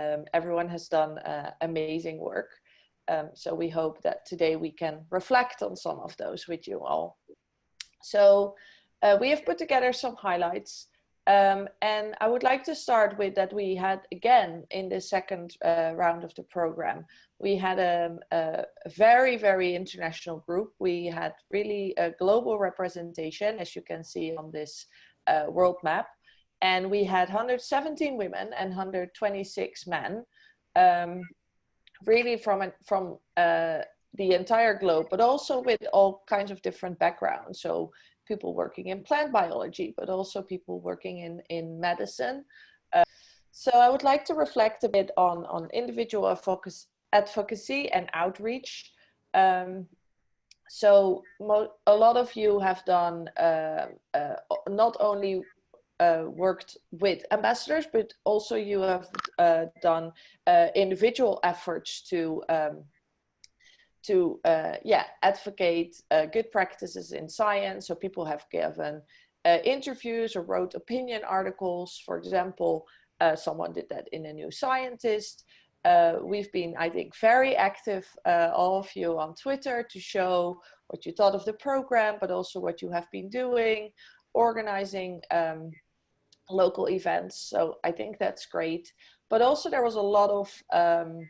um, everyone has done uh, amazing work. Um, so we hope that today we can reflect on some of those with you all. So uh, we have put together some highlights. Um, and I would like to start with that we had, again, in the second uh, round of the program, we had a, a, very, very international group. We had really a global representation, as you can see on this uh, world map. And we had 117 women and 126 men, um, really from, from uh, the entire globe, but also with all kinds of different backgrounds. So people working in plant biology, but also people working in, in medicine. Uh, so I would like to reflect a bit on, on individual focus, advocacy and outreach. Um, so a lot of you have done uh, uh, not only uh, worked with ambassadors, but also you have uh, done uh, individual efforts to um, to uh, yeah advocate uh, good practices in science. So people have given uh, interviews or wrote opinion articles. For example, someone did that in a New Scientist. We've been, I think, very active, all of you on Twitter to show what you thought of the program, but also what you have been doing, organizing um, local events. So I think that's great. But also there was a lot of um,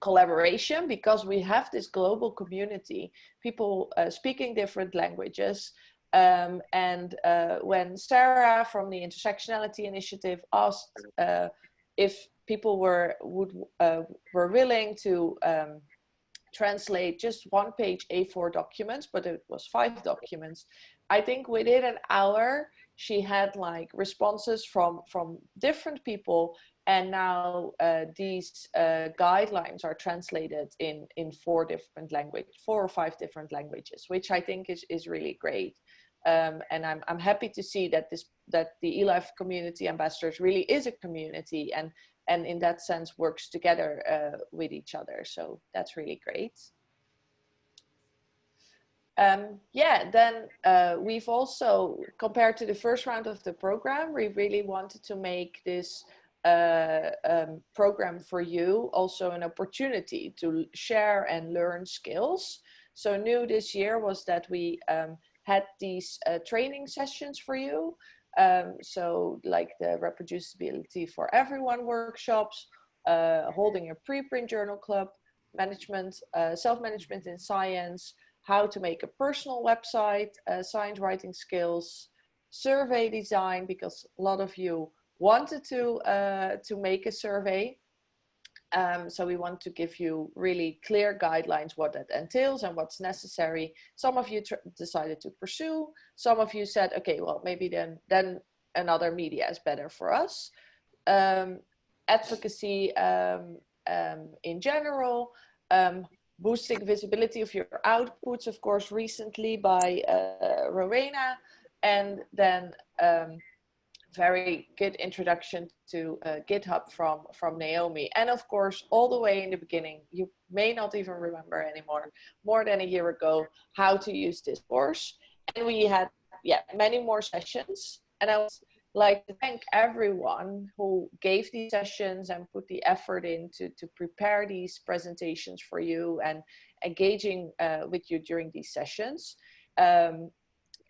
collaboration because we have this global community, people uh, speaking different languages. Um, and uh, when Sarah from the Intersectionality Initiative asked uh, if people were would uh, were willing to um, translate just one page A4 documents, but it was five documents. I think within an hour, she had like responses from from different people and now uh, these uh, guidelines are translated in, in four different languages, four or five different languages, which I think is, is really great. Um, and I'm, I'm happy to see that this that the eLife community ambassadors really is a community and and in that sense works together uh, with each other. So that's really great. Um, yeah, then uh, we've also, compared to the first round of the program, we really wanted to make this uh, um, program for you also an opportunity to share and learn skills. So new this year was that we um, had these uh, training sessions for you. Um, so like the reproducibility for everyone workshops, uh, holding a preprint journal club, management, uh, self-management in science, how to make a personal website, uh, science writing skills, survey design, because a lot of you wanted to, uh, to make a survey. Um, so we want to give you really clear guidelines what that entails and what's necessary. Some of you decided to pursue. Some of you said, okay, well, maybe then, then another media is better for us. Um, advocacy um, um in general, um, boosting visibility of your outputs, of course, recently by uh, Rowena, and then um, very good introduction to uh, GitHub from, from Naomi. And of course, all the way in the beginning, you may not even remember anymore, more than a year ago, how to use this course. And we had yeah, many more sessions. And I would like to thank everyone who gave these sessions and put the effort in to, to prepare these presentations for you and engaging uh, with you during these sessions. Um,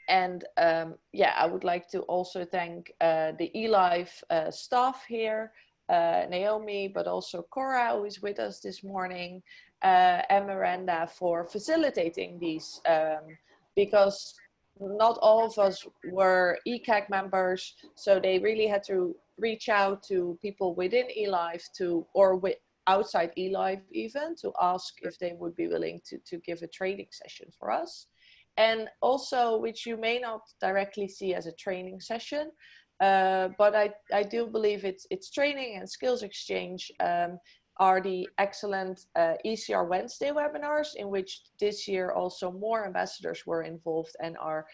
and um, yeah, I would like to also thank uh, the eLife uh, staff here, uh, Naomi, but also Cora, who is with us this morning, uh, and Miranda for facilitating these, um, because not all of us were ECAG members, so they really had to reach out to people within eLife to, or with, outside eLife even, to ask if they would be willing to, to give a training session for us. And also which you may not directly see as a training session, uh, but I, I do believe it's, it's training and skills exchange um, are the excellent uh, ECR Wednesday webinars in which this year also more ambassadors were involved and are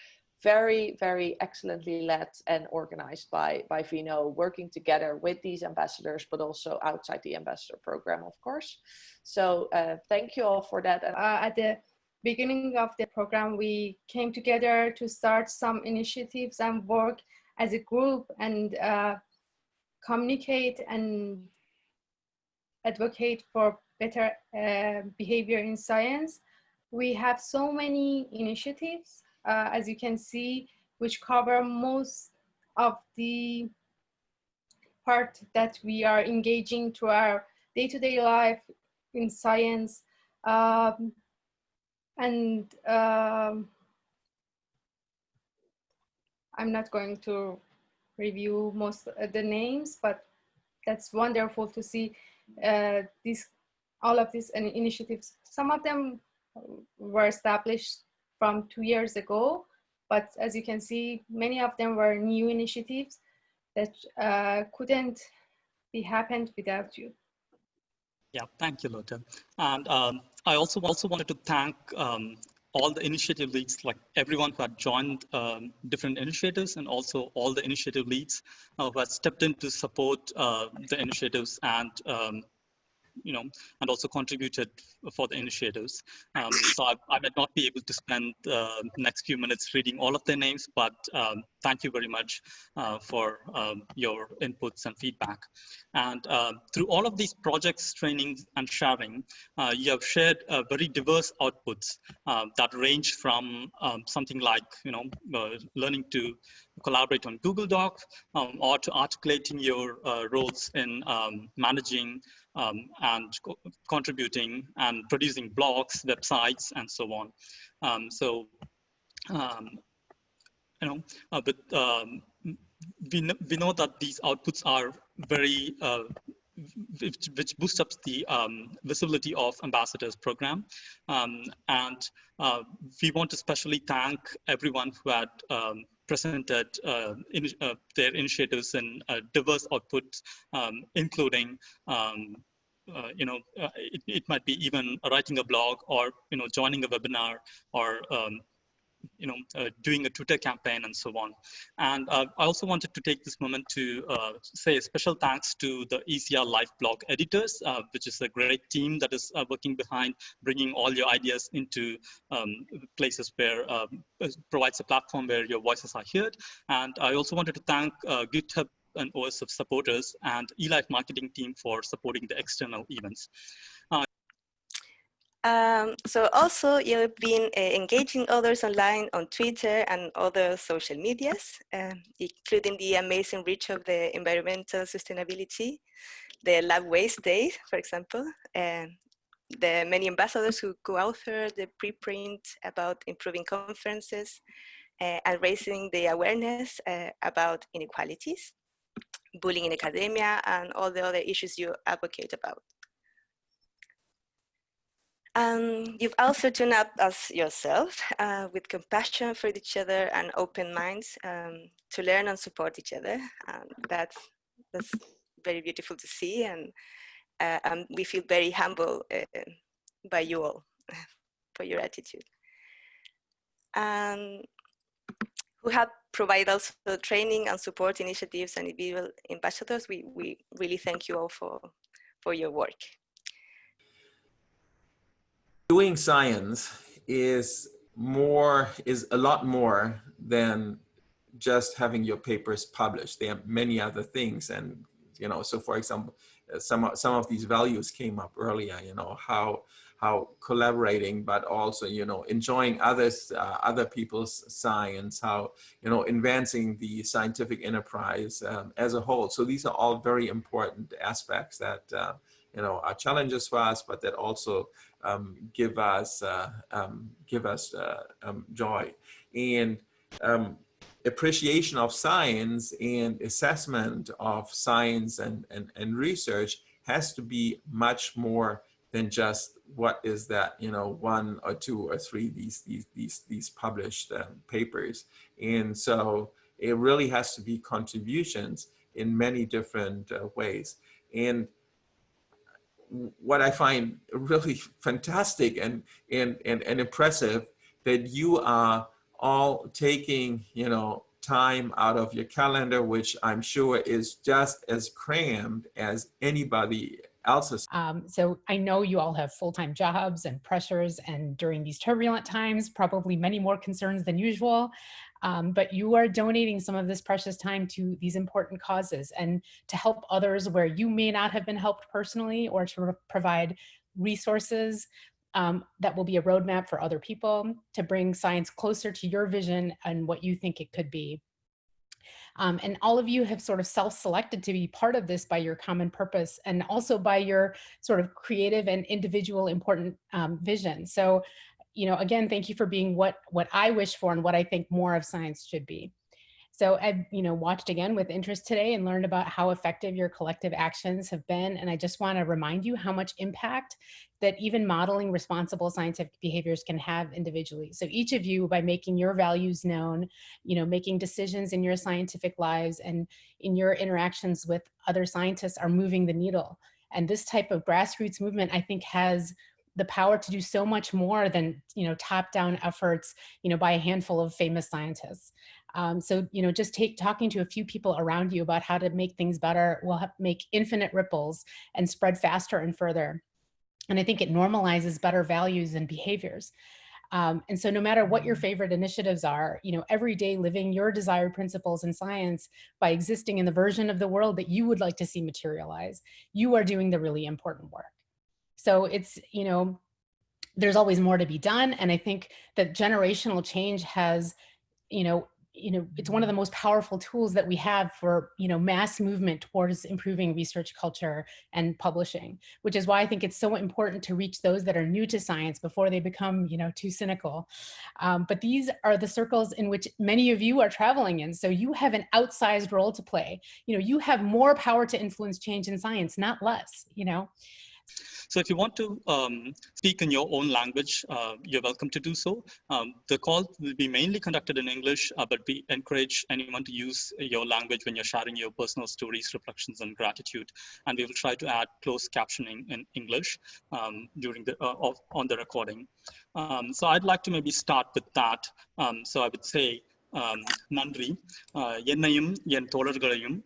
very, very excellently led and organized by, by Vino, working together with these ambassadors, but also outside the ambassador program, of course. So uh, thank you all for that. Uh, at the beginning of the program, we came together to start some initiatives and work as a group and uh, communicate and advocate for better uh, behavior in science. We have so many initiatives, uh, as you can see, which cover most of the part that we are engaging to our day-to-day -day life in science. Um, and um, I'm not going to review most of the names, but that's wonderful to see uh, these, all of these initiatives. Some of them were established from two years ago, but as you can see, many of them were new initiatives that uh, couldn't be happened without you. Yeah, thank you, Lotte. And um, I also also wanted to thank um, all the initiative leads, like everyone who had joined um, different initiatives and also all the initiative leads uh, who had stepped in to support uh, the initiatives and um, you know, and also contributed for the initiatives. Um, so I, I, might not be able to spend the uh, next few minutes reading all of their names, but um, thank you very much uh, for um, your inputs and feedback. And uh, through all of these projects, trainings, and sharing, uh, you have shared uh, very diverse outputs uh, that range from um, something like, you know, learning to collaborate on Google Docs um, or to articulating your roles in um, managing um, and co contributing and producing blogs, websites, and so on. Um, so, um, you know, uh, but um, we, know, we know that these outputs are very uh, which, which, boosts up the um, visibility of ambassadors program. Um, and uh, we want to especially thank everyone who had presented uh, in, uh, their initiatives and uh, diverse outputs, um, including um, uh, you know, uh, it, it might be even writing a blog or, you know, joining a webinar or, um, you know, uh, doing a Twitter campaign and so on. And uh, I also wanted to take this moment to uh, say a special thanks to the ECR Live blog editors, uh, which is a great team that is uh, working behind bringing all your ideas into um, places where um, provides a platform where your voices are heard. And I also wanted to thank GitHub and OSF supporters and eLife marketing team for supporting the external events. Um, so also you've been uh, engaging others online on Twitter and other social medias, uh, including the amazing reach of the environmental sustainability, the Lab Waste Day, for example, uh, the many ambassadors who co-author the preprint about improving conferences uh, and raising the awareness uh, about inequalities, bullying in academia, and all the other issues you advocate about. Um, you've also turned up as yourself uh, with compassion for each other and open minds um, to learn and support each other. And that's, that's very beautiful to see. And, uh, and we feel very humble uh, by you all for your attitude. Um, who have provided also training and support initiatives and individual ambassadors. We, we really thank you all for, for your work doing science is more is a lot more than just having your papers published. There are many other things and you know so for example uh, some some of these values came up earlier you know how how collaborating but also you know enjoying others uh, other people's science how you know advancing the scientific enterprise um, as a whole. So these are all very important aspects that uh, you know are challenges for us but that also um, give us uh, um, give us uh, um, joy. And um, appreciation of science and assessment of science and, and, and research has to be much more than just what is that you know one or two or three these these these these published um, papers. And so it really has to be contributions in many different uh, ways. And what I find really fantastic and, and, and, and impressive that you are all taking, you know, time out of your calendar, which I'm sure is just as crammed as anybody else's. Um, so I know you all have full-time jobs and pressures and during these turbulent times, probably many more concerns than usual. Um, but you are donating some of this precious time to these important causes and to help others where you may not have been helped personally or to provide resources um, that will be a roadmap for other people to bring science closer to your vision and what you think it could be. Um, and all of you have sort of self-selected to be part of this by your common purpose and also by your sort of creative and individual important um, vision. So, you know, again, thank you for being what, what I wish for and what I think more of science should be. So I've, you know, watched again with interest today and learned about how effective your collective actions have been. And I just want to remind you how much impact that even modeling responsible scientific behaviors can have individually. So each of you, by making your values known, you know, making decisions in your scientific lives and in your interactions with other scientists are moving the needle. And this type of grassroots movement, I think has the power to do so much more than, you know, top down efforts, you know, by a handful of famous scientists. Um, so, you know, just take talking to a few people around you about how to make things better will make infinite ripples and spread faster and further. And I think it normalizes better values and behaviors. Um, and so no matter what your favorite initiatives are, you know, every day living your desired principles in science by existing in the version of the world that you would like to see materialize, you are doing the really important work. So it's, you know, there's always more to be done. And I think that generational change has, you know, you know, it's one of the most powerful tools that we have for, you know, mass movement towards improving research culture and publishing, which is why I think it's so important to reach those that are new to science before they become, you know, too cynical. Um, but these are the circles in which many of you are traveling in. So you have an outsized role to play. You know, you have more power to influence change in science, not less, you know. So if you want to um, speak in your own language, uh, you're welcome to do so. Um, the call will be mainly conducted in English, uh, but we encourage anyone to use your language when you're sharing your personal stories, reflections, and gratitude. And we will try to add closed captioning in English um, during the uh, of, on the recording. Um, so I'd like to maybe start with that. Um, so I would say, நன்றி என்னையும் என் தோழர்களையும்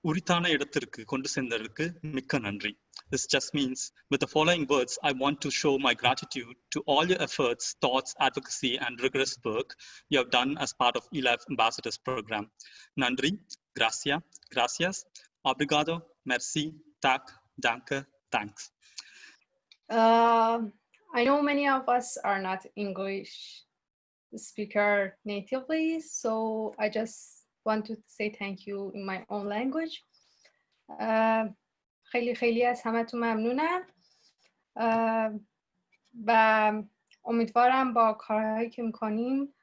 உரித்தான இடத்திற்கு கொண்டு சென்றதற்கு மிக்க நன்றி this just means with the following words, I want to show my gratitude to all your efforts, thoughts, advocacy, and rigorous work you have done as part of eLife Ambassadors Program. Nandri, gracia, gracias, obrigado, merci, tak, danke, thanks. Uh, I know many of us are not English speaker natively, so I just want to say thank you in my own language. Uh, خیلی خیلی از همتون ممنونم و امیدوارم با کارهایی که می‌کنیم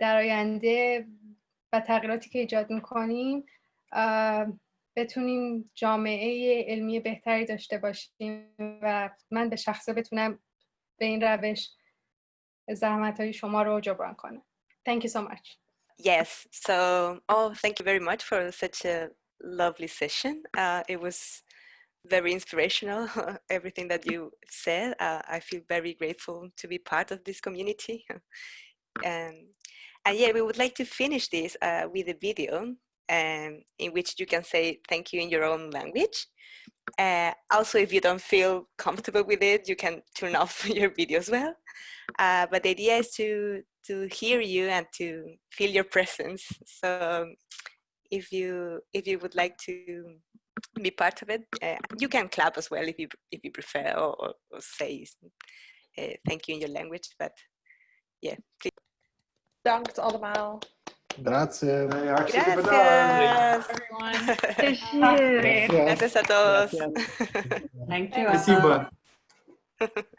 در آینده و تغییراتی که ایجاد می‌کنیم بتونیم جامعه علمی بهتری داشته باشیم و من به شخصه بتونم به این روش زحمت های شما رو جبران کنم. Thank you so much. Yes, so oh, thank you very much for such a lovely session. Uh, it was very inspirational, everything that you said. Uh, I feel very grateful to be part of this community. um, and yeah, we would like to finish this uh, with a video um, in which you can say thank you in your own language. Uh, also, if you don't feel comfortable with it, you can turn off your video as well. Uh, but the idea is to, to hear you and to feel your presence. So if you, if you would like to be part of it. Uh, you can clap as well if you if you prefer, or, or, or say uh, thank you in your language. But yeah, please. Dankt allemaal. Grazie. Gracias. Gracias. Everyone. Gracias a todos. Thank you.